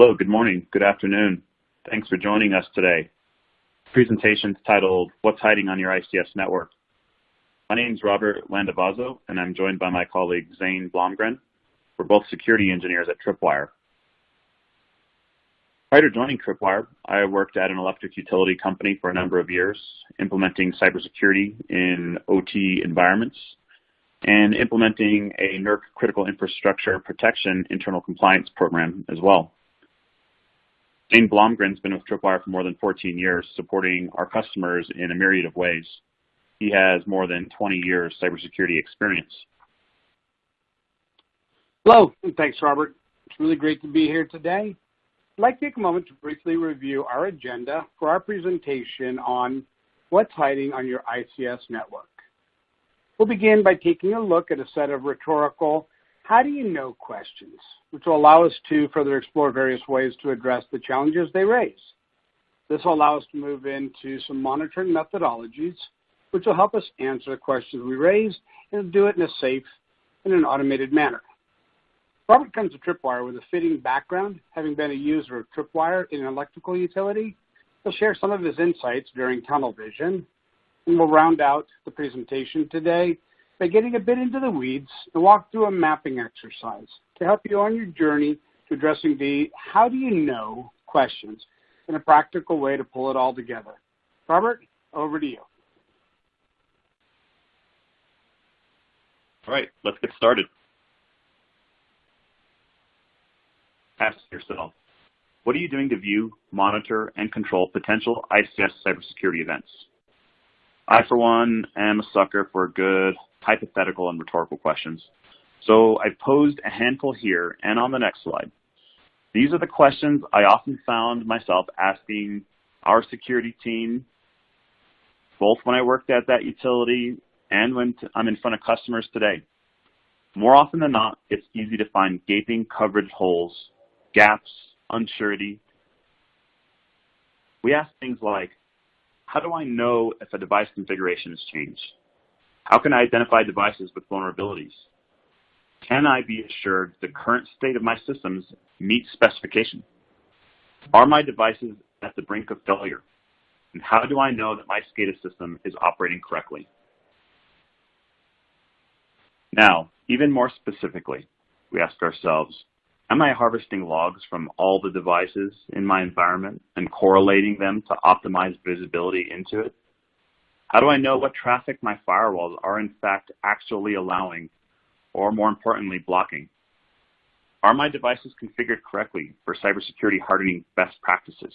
Hello, good morning, good afternoon. Thanks for joining us today. Presentation titled, What's Hiding on Your ICS Network? My name is Robert Landavazo, and I'm joined by my colleague Zane Blomgren. We're both security engineers at Tripwire. Prior to joining Tripwire, I worked at an electric utility company for a number of years, implementing cybersecurity in OT environments and implementing a NERC critical infrastructure protection internal compliance program as well. Zane Blomgren's been with Tripwire for more than 14 years, supporting our customers in a myriad of ways. He has more than 20 years cybersecurity experience. Hello, thanks, Robert. It's really great to be here today. I'd like to take a moment to briefly review our agenda for our presentation on what's hiding on your ICS network. We'll begin by taking a look at a set of rhetorical how do you know questions, which will allow us to further explore various ways to address the challenges they raise. This will allow us to move into some monitoring methodologies, which will help us answer the questions we raise and do it in a safe and an automated manner. Robert comes to Tripwire with a fitting background, having been a user of Tripwire in an electrical utility. He'll share some of his insights during tunnel vision, and we'll round out the presentation today by getting a bit into the weeds and walk through a mapping exercise to help you on your journey to addressing the how do you know questions in a practical way to pull it all together. Robert, over to you. All right, let's get started. ask yourself, what are you doing to view, monitor, and control potential ICS cybersecurity events? I, for one, am a sucker for good hypothetical and rhetorical questions. So I've posed a handful here and on the next slide. These are the questions I often found myself asking our security team, both when I worked at that utility and when I'm in front of customers today. More often than not, it's easy to find gaping coverage holes gaps, unsurety. We ask things like, how do I know if a device configuration has changed? How can I identify devices with vulnerabilities? Can I be assured the current state of my systems meets specification? Are my devices at the brink of failure? And how do I know that my SCADA system is operating correctly? Now, even more specifically, we ask ourselves, Am I harvesting logs from all the devices in my environment and correlating them to optimize visibility into it? How do I know what traffic my firewalls are in fact actually allowing, or more importantly, blocking? Are my devices configured correctly for cybersecurity hardening best practices?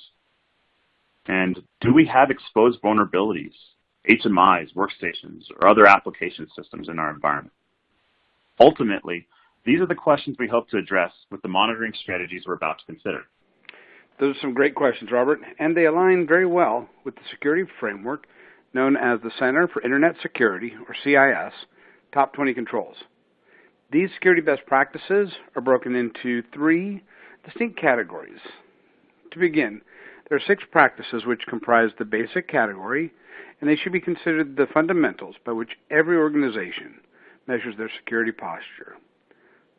And do we have exposed vulnerabilities, HMIs, workstations, or other application systems in our environment? Ultimately, these are the questions we hope to address with the monitoring strategies we're about to consider. Those are some great questions, Robert, and they align very well with the security framework known as the Center for Internet Security, or CIS, Top 20 Controls. These security best practices are broken into three distinct categories. To begin, there are six practices which comprise the basic category, and they should be considered the fundamentals by which every organization measures their security posture.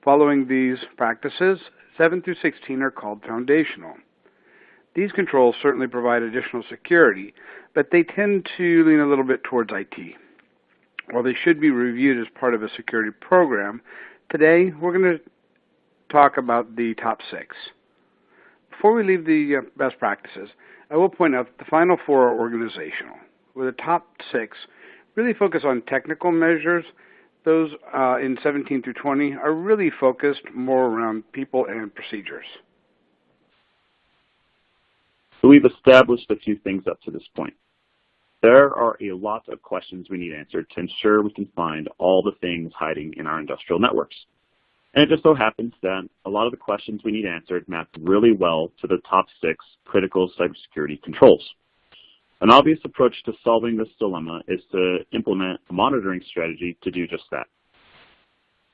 Following these practices, 7 through 16 are called foundational. These controls certainly provide additional security, but they tend to lean a little bit towards IT. While they should be reviewed as part of a security program, today we're going to talk about the top six. Before we leave the uh, best practices, I will point out that the final four are organizational, where the top six really focus on technical measures those uh, in 17 through 20 are really focused more around people and procedures. So we've established a few things up to this point. There are a lot of questions we need answered to ensure we can find all the things hiding in our industrial networks. And it just so happens that a lot of the questions we need answered map really well to the top six critical cybersecurity controls. An obvious approach to solving this dilemma is to implement a monitoring strategy to do just that.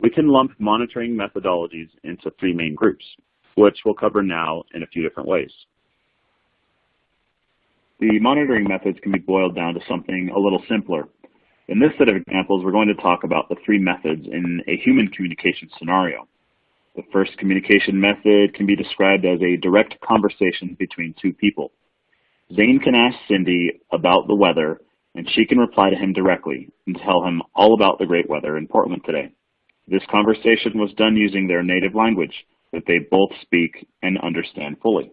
We can lump monitoring methodologies into three main groups, which we'll cover now in a few different ways. The monitoring methods can be boiled down to something a little simpler. In this set of examples, we're going to talk about the three methods in a human communication scenario. The first communication method can be described as a direct conversation between two people. Zane can ask Cindy about the weather, and she can reply to him directly and tell him all about the great weather in Portland today. This conversation was done using their native language that they both speak and understand fully.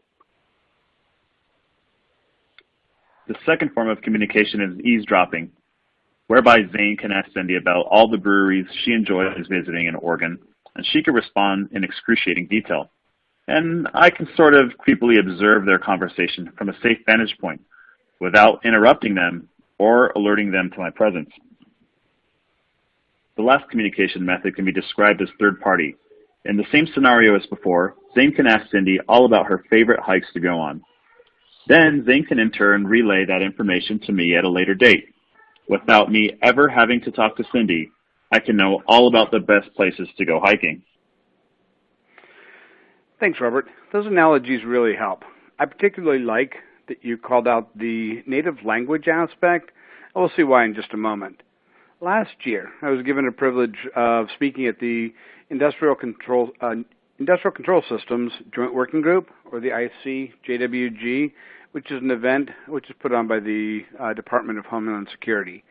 The second form of communication is eavesdropping, whereby Zane can ask Cindy about all the breweries she enjoys visiting in Oregon, and she can respond in excruciating detail. And I can sort of creepily observe their conversation from a safe vantage point without interrupting them or alerting them to my presence. The last communication method can be described as third party. In the same scenario as before, Zane can ask Cindy all about her favorite hikes to go on. Then Zane can in turn relay that information to me at a later date. Without me ever having to talk to Cindy, I can know all about the best places to go hiking. Thanks, Robert. Those analogies really help. I particularly like that you called out the native language aspect. We'll see why in just a moment. Last year, I was given a privilege of speaking at the Industrial Control, uh, Industrial Control Systems Joint Working Group, or the ICSJWG, which is an event which is put on by the uh, Department of Homeland Security.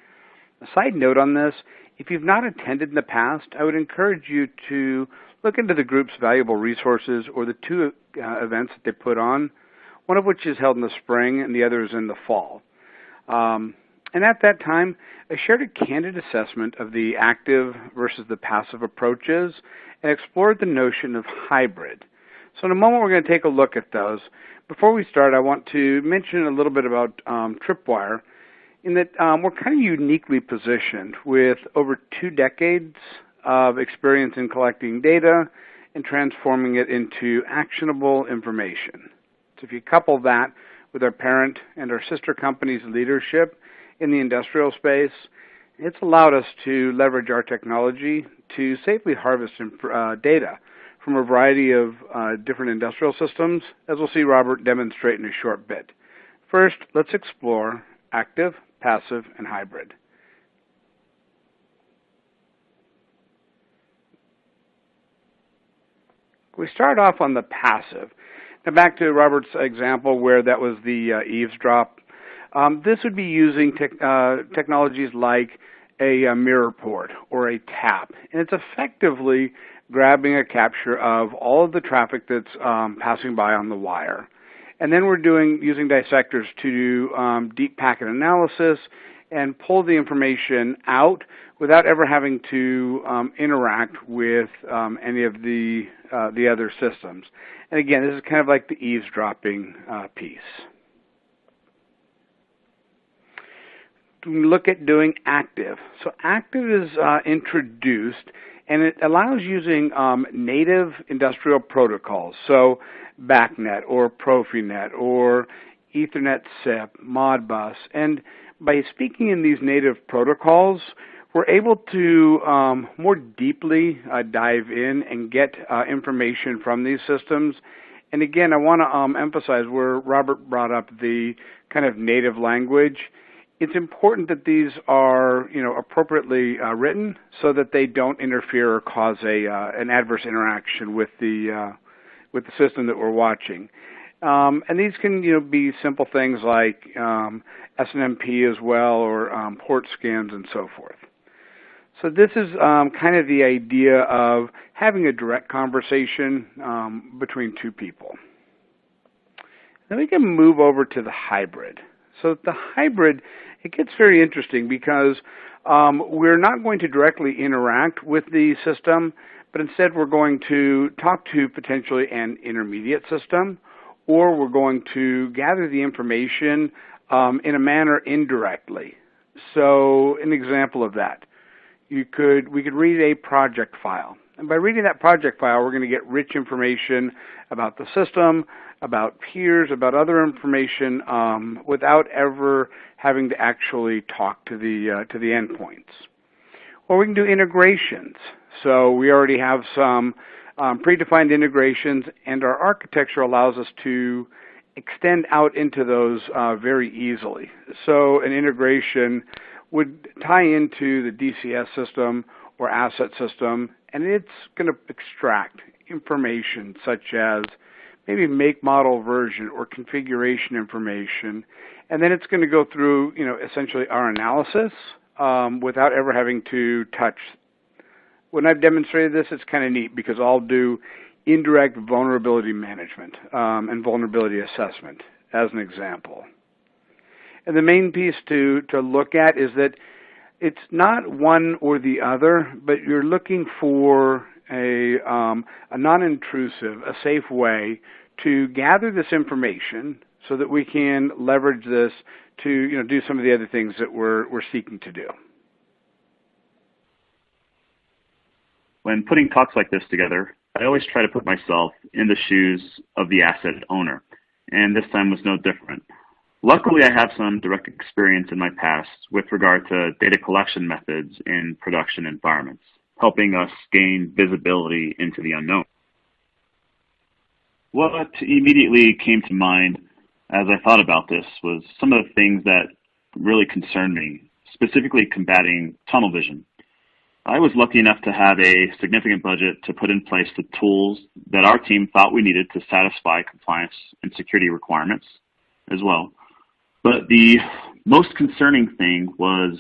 A side note on this, if you've not attended in the past, I would encourage you to look into the group's valuable resources or the two uh, events that they put on, one of which is held in the spring and the other is in the fall. Um, and at that time, I shared a candid assessment of the active versus the passive approaches and explored the notion of hybrid. So in a moment, we're going to take a look at those. Before we start, I want to mention a little bit about um, Tripwire in that um, we're kind of uniquely positioned with over two decades of experience in collecting data and transforming it into actionable information. So if you couple that with our parent and our sister company's leadership in the industrial space, it's allowed us to leverage our technology to safely harvest uh, data from a variety of uh, different industrial systems, as we'll see Robert demonstrate in a short bit. First, let's explore active passive, and hybrid. We start off on the passive. Now back to Robert's example where that was the uh, eavesdrop. Um, this would be using te uh, technologies like a, a, mirror port or a tap, and it's effectively grabbing a capture of all of the traffic that's um, passing by on the wire. And then we're doing using dissectors to do um, deep packet analysis and pull the information out without ever having to um, interact with um, any of the uh, the other systems. And again, this is kind of like the eavesdropping uh, piece. Look at doing active. So active is uh, introduced and it allows using um, native industrial protocols. So BACnet or Profinet or Ethernet SIP, Modbus, and by speaking in these native protocols, we're able to um, more deeply uh, dive in and get uh, information from these systems. And again, I want to um, emphasize where Robert brought up the kind of native language. It's important that these are, you know, appropriately uh, written so that they don't interfere or cause a uh, an adverse interaction with the uh, with the system that we're watching. Um, and these can you know be simple things like um, SNMP as well or um, port scans and so forth. So this is um, kind of the idea of having a direct conversation um, between two people. Then we can move over to the hybrid. So the hybrid, it gets very interesting because um, we're not going to directly interact with the system, but instead we're going to talk to potentially an intermediate system, or we're going to gather the information um, in a manner indirectly. So an example of that, you could we could read a project file. And by reading that project file, we're going to get rich information about the system, about peers, about other information, um, without ever having to actually talk to the uh, to the endpoints. Or we can do integrations. So we already have some um, predefined integrations, and our architecture allows us to extend out into those uh, very easily. So an integration would tie into the DCS system or asset system, and it's going to extract information such as maybe make, model, version, or configuration information, and then it's going to go through, you know, essentially our analysis um, without ever having to touch. When I've demonstrated this, it's kind of neat because I'll do indirect vulnerability management um, and vulnerability assessment as an example. And the main piece to, to look at is that it's not one or the other, but you're looking for a, um, a non-intrusive, a safe way to gather this information so that we can leverage this to you know do some of the other things that we're we're seeking to do. When putting talks like this together, I always try to put myself in the shoes of the asset owner, and this time was no different. Luckily, I have some direct experience in my past with regard to data collection methods in production environments, helping us gain visibility into the unknown. What immediately came to mind as I thought about this was some of the things that really concerned me, specifically combating tunnel vision. I was lucky enough to have a significant budget to put in place the tools that our team thought we needed to satisfy compliance and security requirements as well. But the most concerning thing was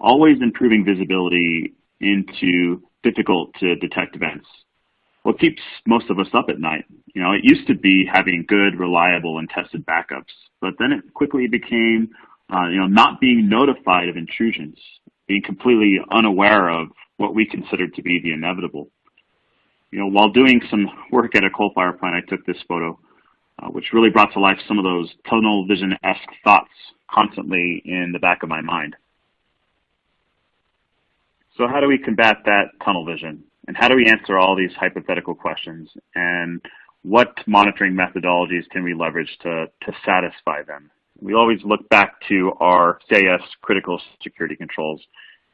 always improving visibility into difficult to detect events. What keeps most of us up at night? You know, it used to be having good, reliable, and tested backups, but then it quickly became, uh, you know, not being notified of intrusions, being completely unaware of what we considered to be the inevitable. You know, while doing some work at a coal fire plant, I took this photo uh, which really brought to life some of those tunnel vision-esque thoughts constantly in the back of my mind. So how do we combat that tunnel vision? And how do we answer all these hypothetical questions? And what monitoring methodologies can we leverage to, to satisfy them? We always look back to our CIS critical security controls.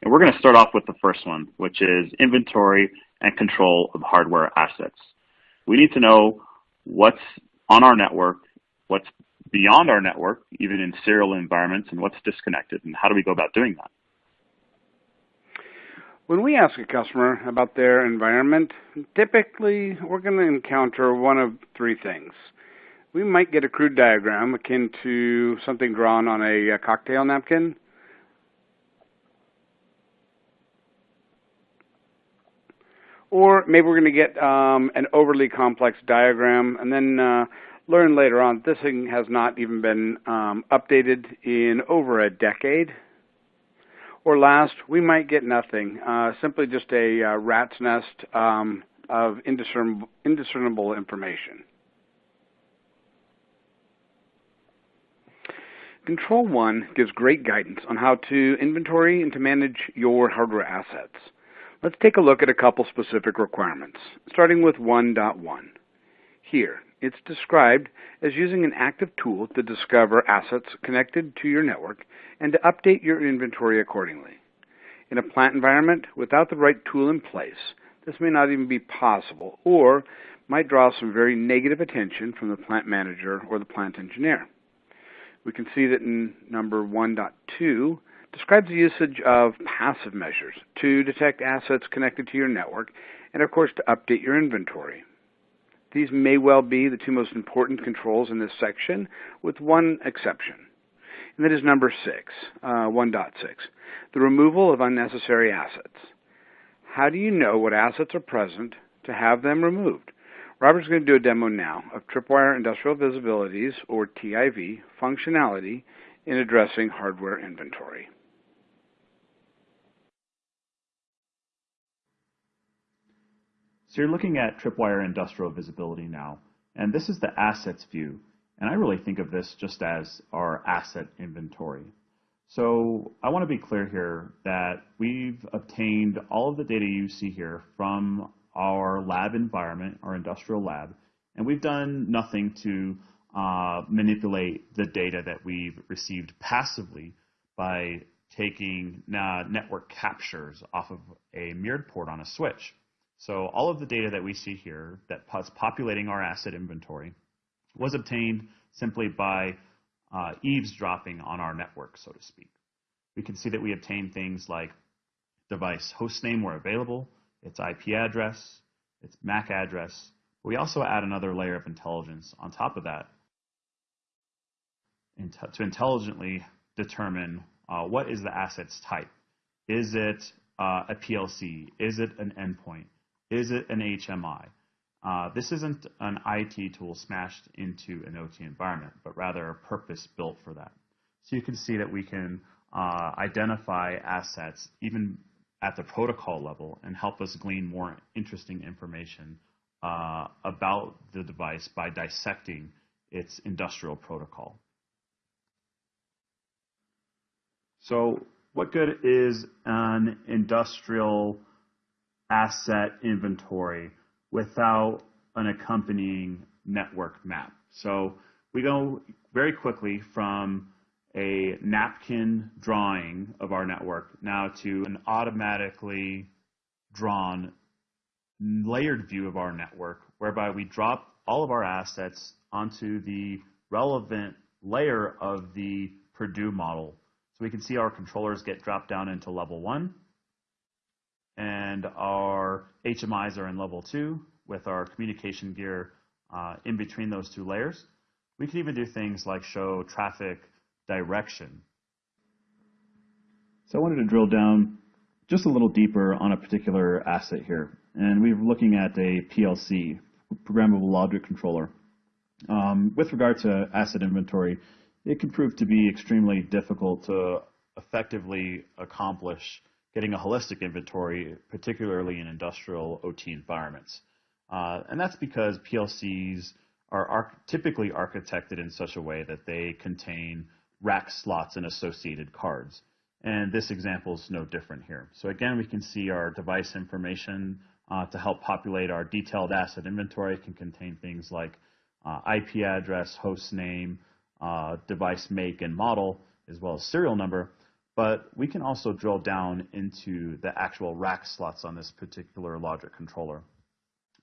And we're going to start off with the first one, which is inventory and control of hardware assets. We need to know what's on our network, what's beyond our network, even in serial environments, and what's disconnected, and how do we go about doing that? When we ask a customer about their environment, typically we're going to encounter one of three things. We might get a crude diagram akin to something drawn on a, a cocktail napkin. Or maybe we're going to get um, an overly complex diagram and then uh, learn later on this thing has not even been um, updated in over a decade. Or last, we might get nothing, uh, simply just a uh, rat's nest um, of indiscernible, indiscernible information. Control 1 gives great guidance on how to inventory and to manage your hardware assets. Let's take a look at a couple specific requirements, starting with 1.1. Here, it's described as using an active tool to discover assets connected to your network and to update your inventory accordingly. In a plant environment, without the right tool in place, this may not even be possible or might draw some very negative attention from the plant manager or the plant engineer. We can see that in number 1.2, describes the usage of passive measures to detect assets connected to your network and, of course, to update your inventory. These may well be the two most important controls in this section, with one exception. And that is number 6, uh, 1.6, the removal of unnecessary assets. How do you know what assets are present to have them removed? Robert's going to do a demo now of Tripwire Industrial Visibilities, or TIV, functionality in addressing hardware inventory. So you're looking at Tripwire Industrial Visibility now, and this is the assets view. And I really think of this just as our asset inventory. So I want to be clear here that we've obtained all of the data you see here from our lab environment, our industrial lab, and we've done nothing to uh, manipulate the data that we've received passively by taking uh, network captures off of a mirrored port on a switch. So all of the data that we see here that's populating our asset inventory was obtained simply by uh, eavesdropping on our network, so to speak. We can see that we obtained things like device host name where available, its IP address, its MAC address. We also add another layer of intelligence on top of that to intelligently determine uh, what is the asset's type. Is it uh, a PLC? Is it an endpoint? Is it an HMI? Uh, this isn't an IT tool smashed into an OT environment, but rather a purpose built for that. So you can see that we can uh, identify assets even at the protocol level and help us glean more interesting information uh, about the device by dissecting its industrial protocol. So what good is an industrial asset inventory without an accompanying network map? So we go very quickly from a napkin drawing of our network now to an automatically drawn layered view of our network whereby we drop all of our assets onto the relevant layer of the Purdue model so we can see our controllers get dropped down into level one, and our HMIs are in level two with our communication gear uh, in between those two layers. We can even do things like show traffic direction. So I wanted to drill down just a little deeper on a particular asset here. And we are looking at a PLC, Programmable Logic Controller. Um, with regard to asset inventory, it can prove to be extremely difficult to effectively accomplish getting a holistic inventory, particularly in industrial OT environments. Uh, and that's because PLCs are arch typically architected in such a way that they contain rack slots and associated cards. And this example is no different here. So again, we can see our device information uh, to help populate our detailed asset inventory. It can contain things like uh, IP address, host name, uh, device make and model, as well as serial number. But we can also drill down into the actual rack slots on this particular logic controller.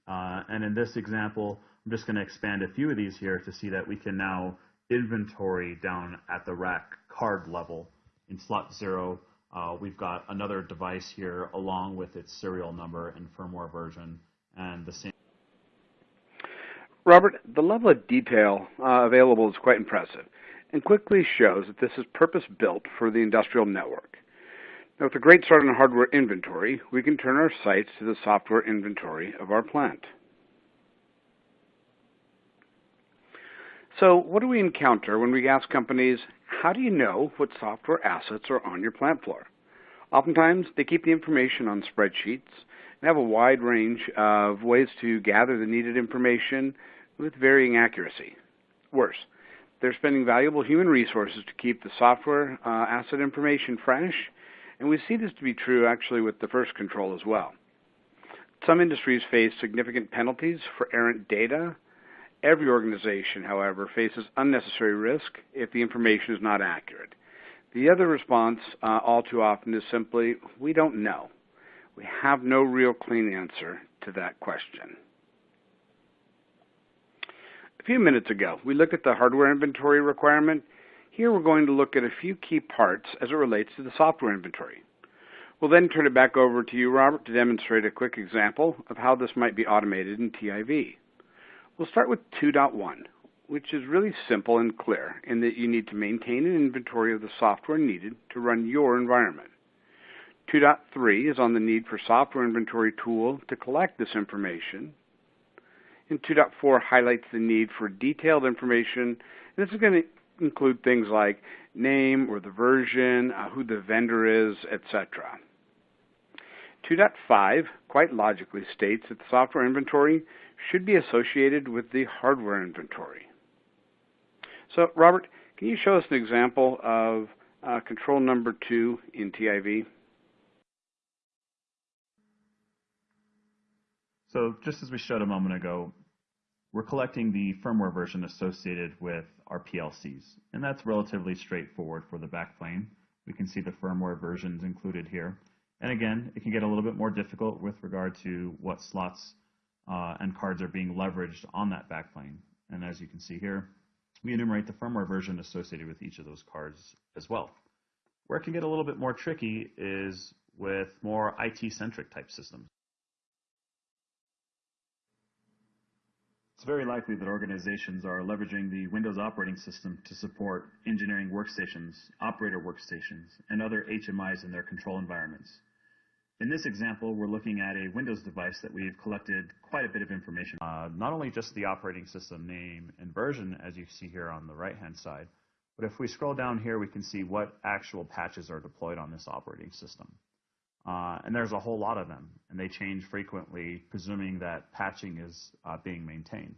Uh, and in this example, I'm just going to expand a few of these here to see that we can now inventory down at the rack card level. In slot zero, uh, we've got another device here along with its serial number and firmware version and the same Robert, the level of detail uh, available is quite impressive and quickly shows that this is purpose-built for the industrial network. Now, with a great start on hardware inventory, we can turn our sights to the software inventory of our plant. So, what do we encounter when we ask companies, how do you know what software assets are on your plant floor? Oftentimes, they keep the information on spreadsheets and have a wide range of ways to gather the needed information with varying accuracy. Worse, they're spending valuable human resources to keep the software uh, asset information fresh, and we see this to be true actually with the first control as well. Some industries face significant penalties for errant data. Every organization, however, faces unnecessary risk if the information is not accurate. The other response, uh, all too often, is simply, we don't know. We have no real clean answer to that question. A few minutes ago, we looked at the hardware inventory requirement. Here we're going to look at a few key parts as it relates to the software inventory. We'll then turn it back over to you, Robert, to demonstrate a quick example of how this might be automated in TIV. We'll start with 2.1, which is really simple and clear in that you need to maintain an inventory of the software needed to run your environment. 2.3 is on the need for software inventory tool to collect this information and 2.4 highlights the need for detailed information. And this is going to include things like name or the version, uh, who the vendor is, etc. 2.5 quite logically states that the software inventory should be associated with the hardware inventory. So, Robert, can you show us an example of uh, control number two in TIV? So just as we showed a moment ago, we're collecting the firmware version associated with our PLCs, and that's relatively straightforward for the backplane. We can see the firmware versions included here. And again, it can get a little bit more difficult with regard to what slots uh, and cards are being leveraged on that backplane. And as you can see here, we enumerate the firmware version associated with each of those cards as well. Where it can get a little bit more tricky is with more IT-centric type systems. It's very likely that organizations are leveraging the Windows operating system to support engineering workstations, operator workstations, and other HMIs in their control environments. In this example, we're looking at a Windows device that we've collected quite a bit of information. Uh, not only just the operating system name and version, as you see here on the right-hand side, but if we scroll down here, we can see what actual patches are deployed on this operating system. Uh, and there's a whole lot of them, and they change frequently, presuming that patching is uh, being maintained.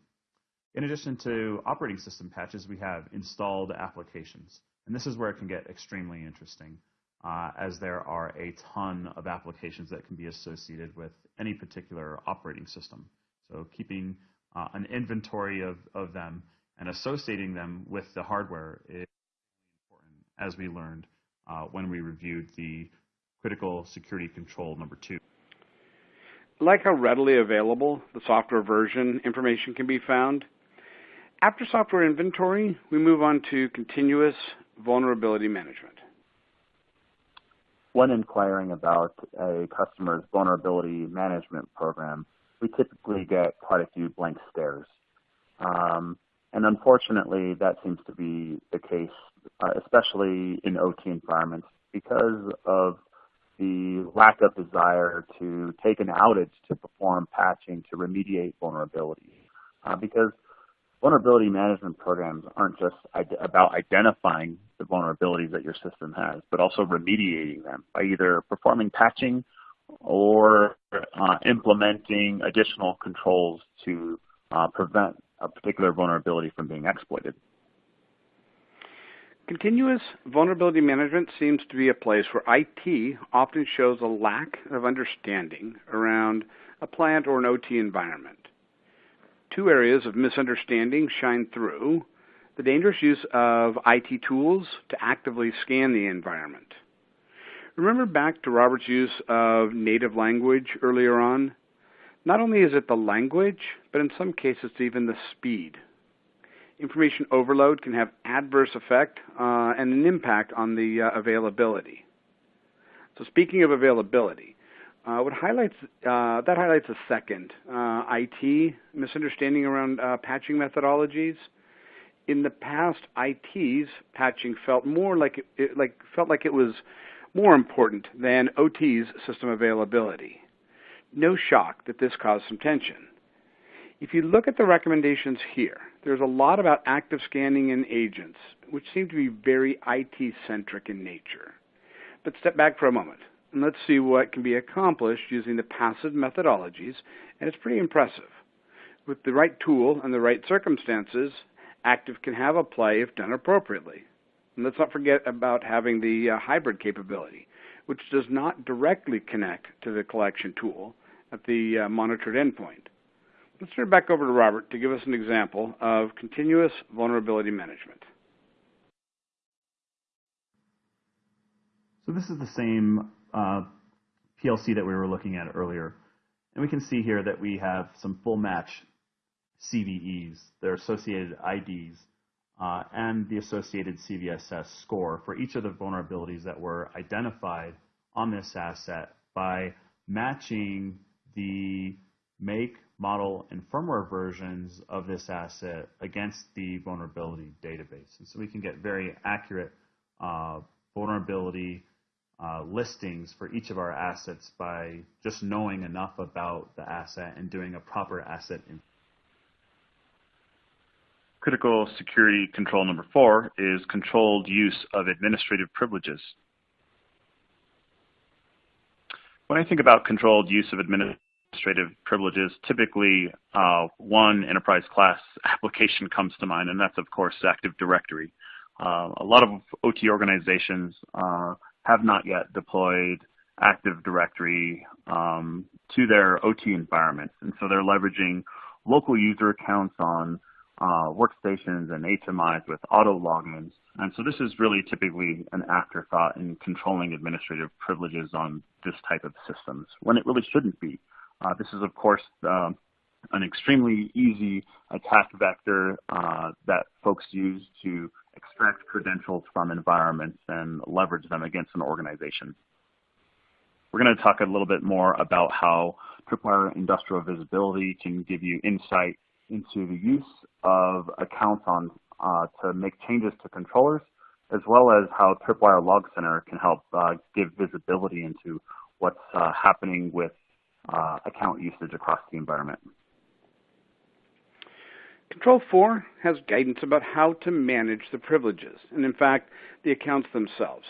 In addition to operating system patches, we have installed applications. And this is where it can get extremely interesting, as there are a ton of applications that can be associated with any particular operating system. So keeping uh, an inventory of, of them and associating them with the hardware is important, as we learned uh, when we reviewed the critical security control number two. Like how readily available the software version information can be found. After software inventory, we move on to continuous vulnerability management. When inquiring about a customer's vulnerability management program, we typically get quite a few blank stares. Um, and unfortunately, that seems to be the case, uh, especially in OT environments, because of the lack of desire to take an outage to perform patching to remediate vulnerabilities. Uh, because vulnerability management programs aren't just about identifying the vulnerabilities that your system has, but also remediating them by either performing patching or uh, implementing additional controls to uh, prevent a particular vulnerability from being exploited. Continuous vulnerability management seems to be a place where IT often shows a lack of understanding around a plant or an OT environment. Two areas of misunderstanding shine through the dangerous use of IT tools to actively scan the environment. Remember back to Robert's use of native language earlier on? Not only is it the language, but in some cases it's even the speed information overload can have adverse effect uh, and an impact on the uh, availability. So speaking of availability, uh, what highlights uh, that highlights a second uh, IT misunderstanding around uh, patching methodologies. In the past, IT's patching felt more like it, it, like felt like it was more important than OT's system availability. No shock that this caused some tension. If you look at the recommendations here, there's a lot about active scanning and agents, which seem to be very IT centric in nature. But step back for a moment and let's see what can be accomplished using the passive methodologies, and it's pretty impressive. With the right tool and the right circumstances, active can have a play if done appropriately. And let's not forget about having the uh, hybrid capability, which does not directly connect to the collection tool at the uh, monitored endpoint. Let's turn back over to Robert to give us an example of continuous vulnerability management. So this is the same uh, PLC that we were looking at earlier. And we can see here that we have some full match CVEs, their associated IDs, uh, and the associated CVSS score for each of the vulnerabilities that were identified on this asset by matching the make, model, and firmware versions of this asset against the vulnerability database. And so we can get very accurate uh, vulnerability uh, listings for each of our assets by just knowing enough about the asset and doing a proper asset. Critical security control number four is controlled use of administrative privileges. When I think about controlled use of administrative privileges, typically uh, one enterprise class application comes to mind, and that's of course Active Directory. Uh, a lot of OT organizations uh, have not yet deployed Active Directory um, to their OT environments, and so they're leveraging local user accounts on uh, workstations and HMIs with auto logins. And so this is really typically an afterthought in controlling administrative privileges on this type of systems when it really shouldn't be. Uh, this is, of course, um, an extremely easy attack vector uh, that folks use to extract credentials from environments and leverage them against an organization. We're going to talk a little bit more about how Tripwire Industrial Visibility can give you insight into the use of accounts on uh, to make changes to controllers, as well as how Tripwire Log Center can help uh, give visibility into what's uh, happening with uh, account usage across the environment. Control 4 has guidance about how to manage the privileges, and in fact, the accounts themselves.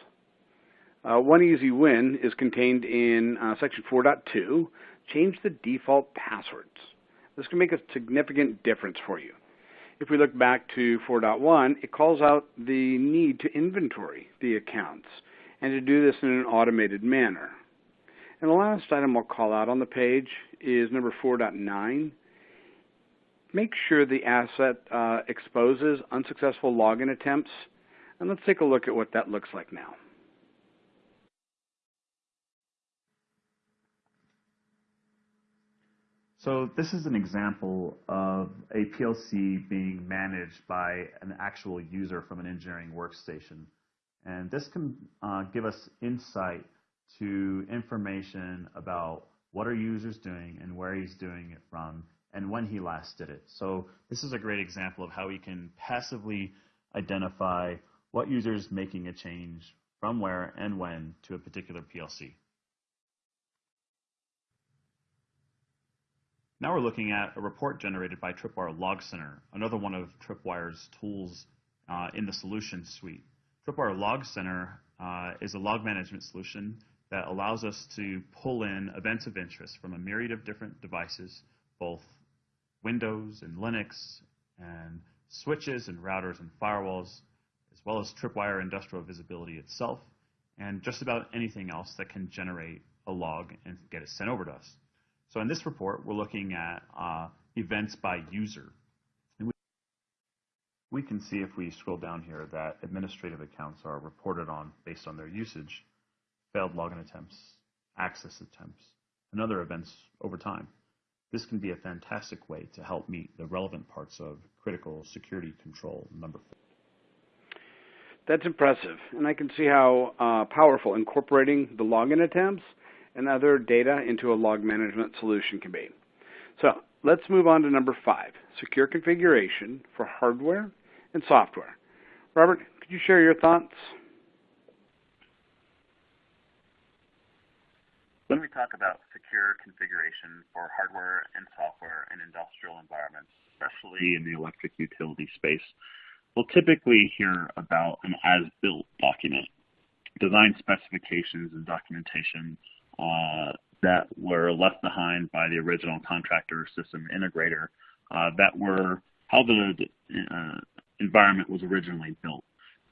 Uh, one easy win is contained in uh, section 4.2, change the default passwords. This can make a significant difference for you. If we look back to 4.1, it calls out the need to inventory the accounts and to do this in an automated manner. And the last item I'll call out on the page is number 4.9. Make sure the asset uh, exposes unsuccessful login attempts. And let's take a look at what that looks like now. So this is an example of a PLC being managed by an actual user from an engineering workstation. And this can uh, give us insight to information about what are users doing and where he's doing it from and when he last did it. So this is a great example of how we can passively identify what user is making a change from where and when to a particular PLC. Now we're looking at a report generated by Tripwire Log Center, another one of Tripwire's tools uh, in the solution suite. Tripwire Log Center uh, is a log management solution that allows us to pull in events of interest from a myriad of different devices, both Windows and Linux, and switches and routers and firewalls, as well as Tripwire Industrial Visibility itself, and just about anything else that can generate a log and get it sent over to us. So in this report, we're looking at uh, events by user. And we, we can see if we scroll down here that administrative accounts are reported on based on their usage, failed login attempts, access attempts, and other events over time. This can be a fantastic way to help meet the relevant parts of critical security control number four. That's impressive, and I can see how uh, powerful incorporating the login attempts and other data into a log management solution can be. So let's move on to number five, secure configuration for hardware and software. Robert, could you share your thoughts? When we talk about secure configuration for hardware and software in industrial environments, especially in the electric utility space, we'll typically hear about an as-built document, design specifications and documentation uh, that were left behind by the original contractor system integrator uh, that were how the uh, environment was originally built.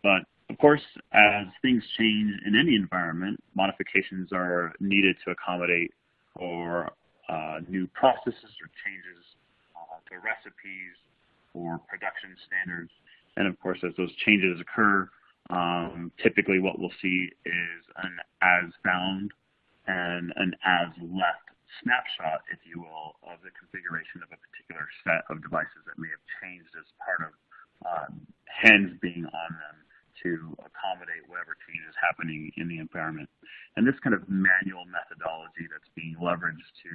But of course, as things change in any environment, modifications are needed to accommodate for uh, new processes or changes uh, to recipes or production standards. And of course, as those changes occur, um, typically what we'll see is an as found and an as left snapshot, if you will, of the configuration of a particular set of devices that may have changed as part of um, hens being on them to accommodate whatever change is happening in the environment. And this kind of manual methodology that's being leveraged to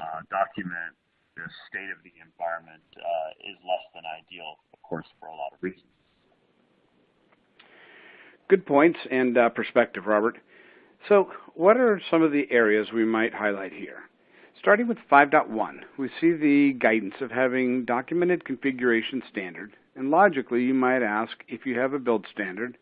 uh, document the state of the environment uh, is less than ideal, of course, for a lot of reasons. Good points and uh, perspective, Robert. So what are some of the areas we might highlight here? Starting with 5.1, we see the guidance of having documented configuration standard, and logically you might ask if you have a build standard,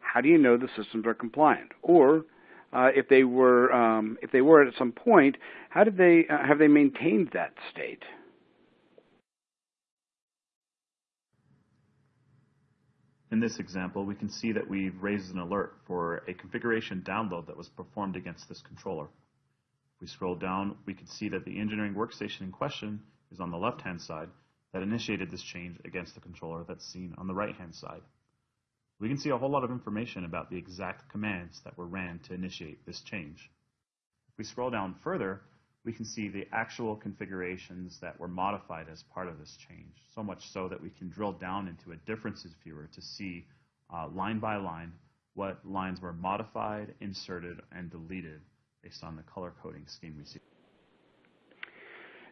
how do you know the systems are compliant? Or uh, if they were um, if they were at some point, how did they uh, have they maintained that state? In this example, we can see that we've raised an alert for a configuration download that was performed against this controller. If we scroll down, we can see that the engineering workstation in question is on the left-hand side that initiated this change against the controller that's seen on the right-hand side. We can see a whole lot of information about the exact commands that were ran to initiate this change. If we scroll down further, we can see the actual configurations that were modified as part of this change, so much so that we can drill down into a differences viewer to see uh, line by line what lines were modified, inserted, and deleted based on the color coding scheme we see.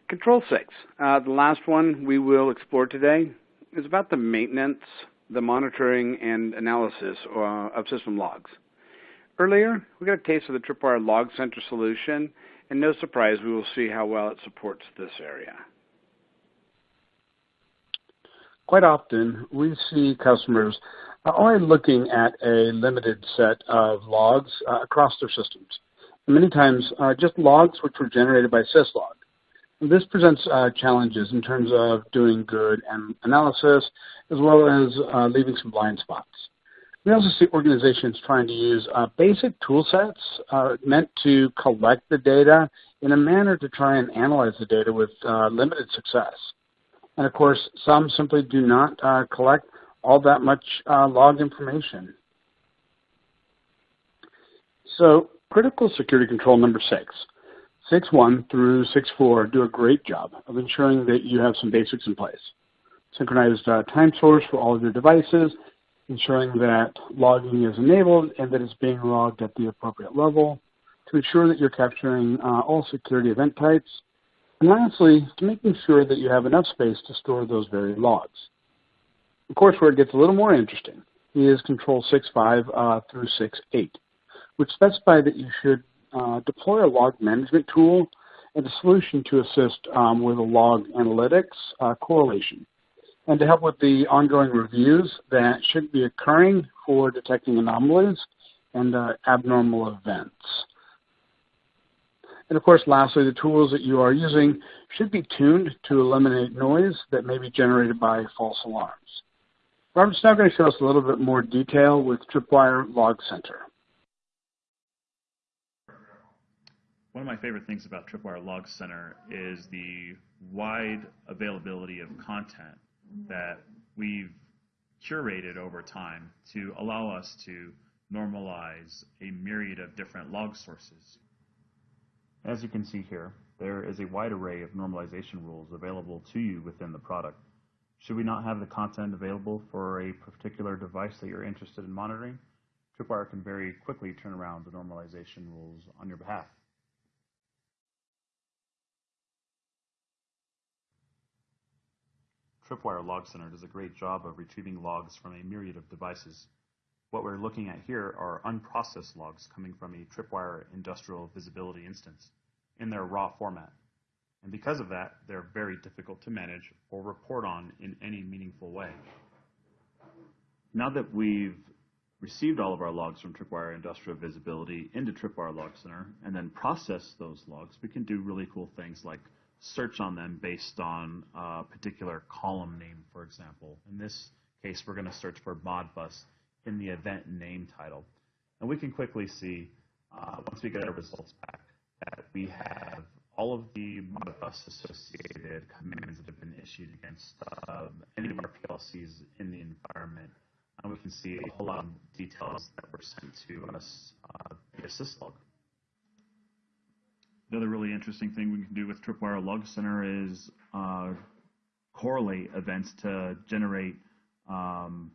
Control 6, uh, the last one we will explore today, is about the maintenance, the monitoring, and analysis uh, of system logs. Earlier, we got a taste of the Tripwire Log Center solution, and no surprise, we will see how well it supports this area. Quite often, we see customers only looking at a limited set of logs uh, across their systems. Many times, uh, just logs which were generated by syslog. This presents uh, challenges in terms of doing good analysis, as well as uh, leaving some blind spots. We also see organizations trying to use uh, basic tool sets uh, meant to collect the data in a manner to try and analyze the data with uh, limited success. And of course, some simply do not uh, collect all that much log information. So critical security control number six, 6.1 through 6.4 do a great job of ensuring that you have some basics in place. Synchronized uh, time source for all of your devices, ensuring that logging is enabled and that it's being logged at the appropriate level, to ensure that you're capturing uh, all security event types, and lastly, to making sure that you have enough space to store those very logs. Of course, where it gets a little more interesting is Control 6.5 uh, through 6.8, which specify that you should uh, deploy a log management tool and a solution to assist um, with a log analytics uh, correlation and to help with the ongoing reviews that should be occurring for detecting anomalies and uh, abnormal events. And of course, lastly, the tools that you are using should be tuned to eliminate noise that may be generated by false alarms. Robert's now going to show us a little bit more detail with Tripwire Log Center. One of my favorite things about Tripwire Log Center is the wide availability of content that we've curated over time to allow us to normalize a myriad of different log sources. As you can see here, there is a wide array of normalization rules available to you within the product. Should we not have the content available for a particular device that you're interested in monitoring, Tripwire can very quickly turn around the normalization rules on your behalf. Tripwire Log Center does a great job of retrieving logs from a myriad of devices. What we're looking at here are unprocessed logs coming from a Tripwire industrial visibility instance in their raw format. And because of that, they're very difficult to manage or report on in any meaningful way. Now that we've received all of our logs from Tripwire Industrial Visibility into Tripwire Log Center and then process those logs, we can do really cool things like search on them based on a particular column name, for example. In this case, we're going to search for Modbus in the event name title. And we can quickly see, uh, once we get our results back, that we have all of the Modbus associated commands that have been issued against uh, any of our PLCs in the environment. And we can see a whole lot of details that were sent to us uh, via syslog. The other really interesting thing we can do with Tripwire Log Center is uh, correlate events to generate um,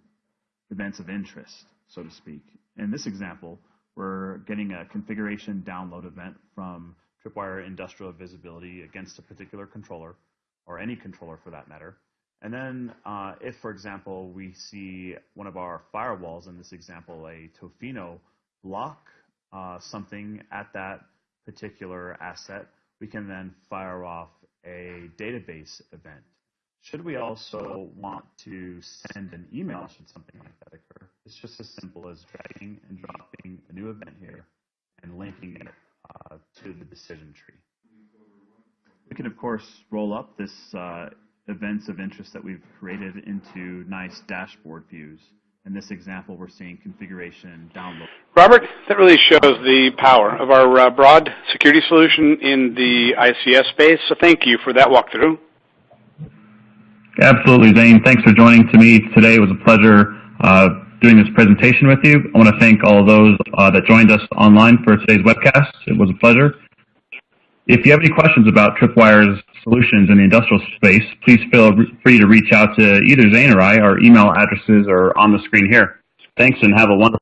events of interest, so to speak. In this example, we're getting a configuration download event from Tripwire Industrial Visibility against a particular controller, or any controller for that matter. And then uh, if, for example, we see one of our firewalls, in this example, a Tofino, block uh, something at that particular asset, we can then fire off a database event. Should we also want to send an email should something like that occur, it's just as simple as dragging and dropping a new event here and linking it uh, to the decision tree. We can, of course, roll up this uh, events of interest that we've created into nice dashboard views. In this example, we're seeing configuration download. Robert, that really shows the power of our uh, broad security solution in the ICS space. So thank you for that walkthrough. Absolutely, Zane. Thanks for joining to me today. It was a pleasure uh, doing this presentation with you. I want to thank all of those uh, that joined us online for today's webcast. It was a pleasure. If you have any questions about Tripwire's solutions in the industrial space, please feel free to reach out to either Zane or I. Our email addresses are on the screen here. Thanks and have a wonderful